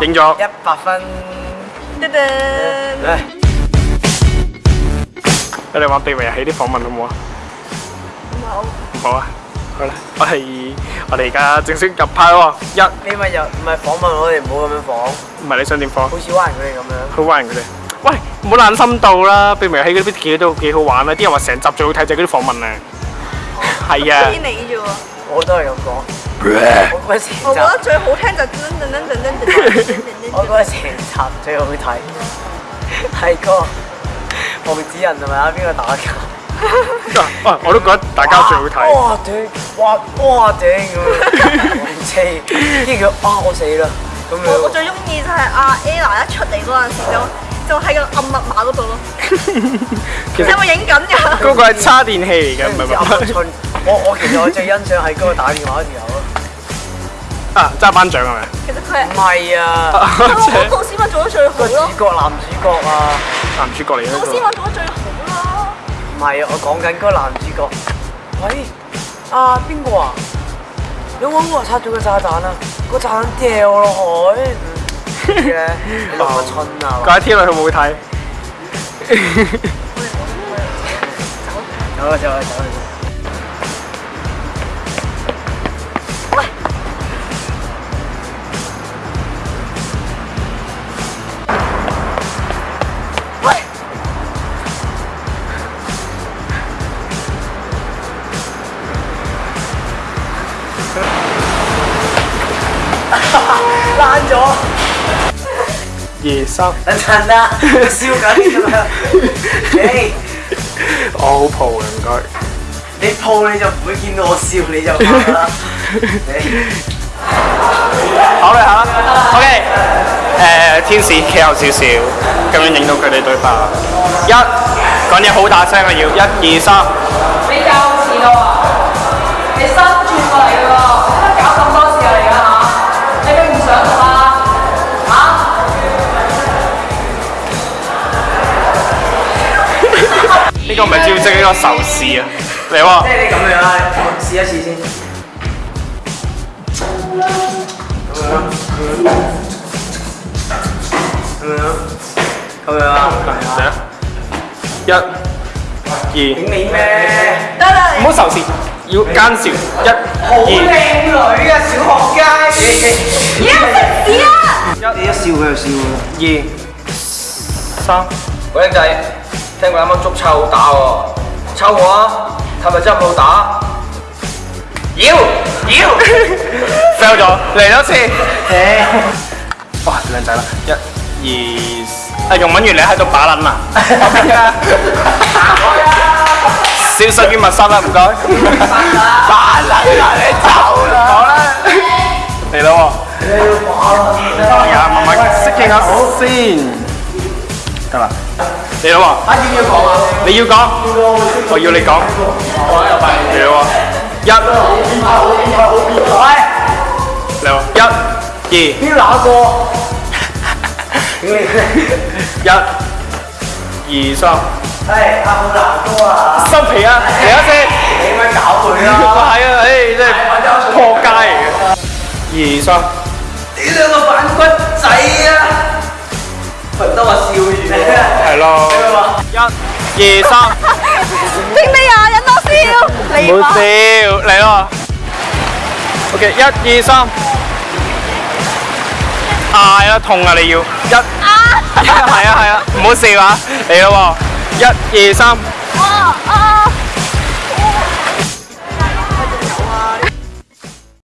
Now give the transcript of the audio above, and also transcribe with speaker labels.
Speaker 1: 影咗
Speaker 2: 一百分。
Speaker 3: 得
Speaker 2: 得。
Speaker 1: 你哋玩秘密游戏》啲访问好唔好啊？
Speaker 3: 好。
Speaker 1: 好啊。好啦，我系我哋而家正式入派喎。一
Speaker 2: 你咪又唔系访问我哋，唔好咁样访。
Speaker 1: 唔系你想点访？
Speaker 2: 好少玩佢哋咁样。
Speaker 1: 好玩佢哋。喂，唔好烂心到啦，《秘密游戏》嗰啲几都几好玩啊！啲人话成集最好睇就系嗰啲访问啊。系啊。
Speaker 3: 啲你啫。
Speaker 2: 我都係咁講。我覺得
Speaker 3: 最好聽就係。
Speaker 2: 我覺得成集最好睇。係个猴子人係咪啊？邊個打
Speaker 1: 交？我都覺得大家最好睇。
Speaker 2: 哇！斷！哇！哇！頂！唔知。跟住啊！我死啦！咁
Speaker 3: 我我最中意就係阿 a l l a 一出嚟嗰陣時就就喺個暗密碼嗰度咯。
Speaker 1: 其
Speaker 3: 有冇影緊㗎。
Speaker 1: 嗰個係叉電器嚟嘅，唔係
Speaker 2: 話。我我其實我最欣賞係嗰個打電話嘅時候咯。
Speaker 1: 啊，揸班獎係咪？
Speaker 3: 其實佢係
Speaker 2: 唔係啊？
Speaker 3: 我講 老師做得最好
Speaker 2: 咯。主角男主角啊，
Speaker 1: 男主角嚟嘅。
Speaker 3: 老師麥做得最好啦。
Speaker 2: 唔係，我講緊嗰個男主角。喂，阿邊個啊？有冇我拆咗個炸彈啊？個炸彈掉落海。點解？咁春啊！
Speaker 1: 嗰一天佢冇睇。
Speaker 2: 走啦走啦走啦！烂 咗，
Speaker 1: 夜三
Speaker 2: 等陣啦，笑緊咁樣。
Speaker 1: 我好抱嘅唔該。
Speaker 2: 你抱你就唔會見到我笑，你就唔 好啦。
Speaker 1: 考虑下，OK。誒，天使企后少少，咁樣影到佢哋對白。一講嘢好大聲啊，要，一二三。
Speaker 4: 你夠遲啊？你
Speaker 1: 三。個唔係招式，呢個壽司啊！嚟喎！
Speaker 2: 即係你咁樣啦，我試一次先。咁樣，咁樣，咁樣啊！
Speaker 1: 嚟啊！一、二。
Speaker 2: 影你咩？
Speaker 3: 得啦！
Speaker 1: 唔好仇視，要奸笑。一、
Speaker 2: 好靚女啊，小學雞！
Speaker 3: 你食屎啊！
Speaker 2: 一你一笑佢就笑啦。
Speaker 1: 二、三，
Speaker 5: 嗰靚仔。聽講啱啱捉臭打喎，臭我啊！係咪真係冇打？妖妖
Speaker 1: fail 咗，嚟多次。哇，靚仔啦！一、二，啊容敏如你喺度把撚啊！消失於密室啦，唔該。把撚啦，你走啦！好啦，嚟啦喎！你要把撚啊！呀，慢慢適應下先。得啦。Đi đâu à?
Speaker 2: Bác Dương yêu
Speaker 1: con à? Mày
Speaker 2: yêu con? Còn vô lấy con
Speaker 1: Đi đâu à? Dân Đâu Dân
Speaker 2: Gì? Biết rõ cô Dân
Speaker 1: Gì sao? Ê, ông rõ cô à Xong thì á, để
Speaker 2: á xem Để mà cậu cười đó Phải ơi, đây Hồ cay Gì sao?
Speaker 1: 系咯，一、二、三，
Speaker 3: 听你啊！忍到笑，
Speaker 1: 唔好笑，嚟咯。O K，一、二、三，嗌啦，痛啊！你要一，啊。系啊系啊，唔好笑啊，嚟咯，一、二、三。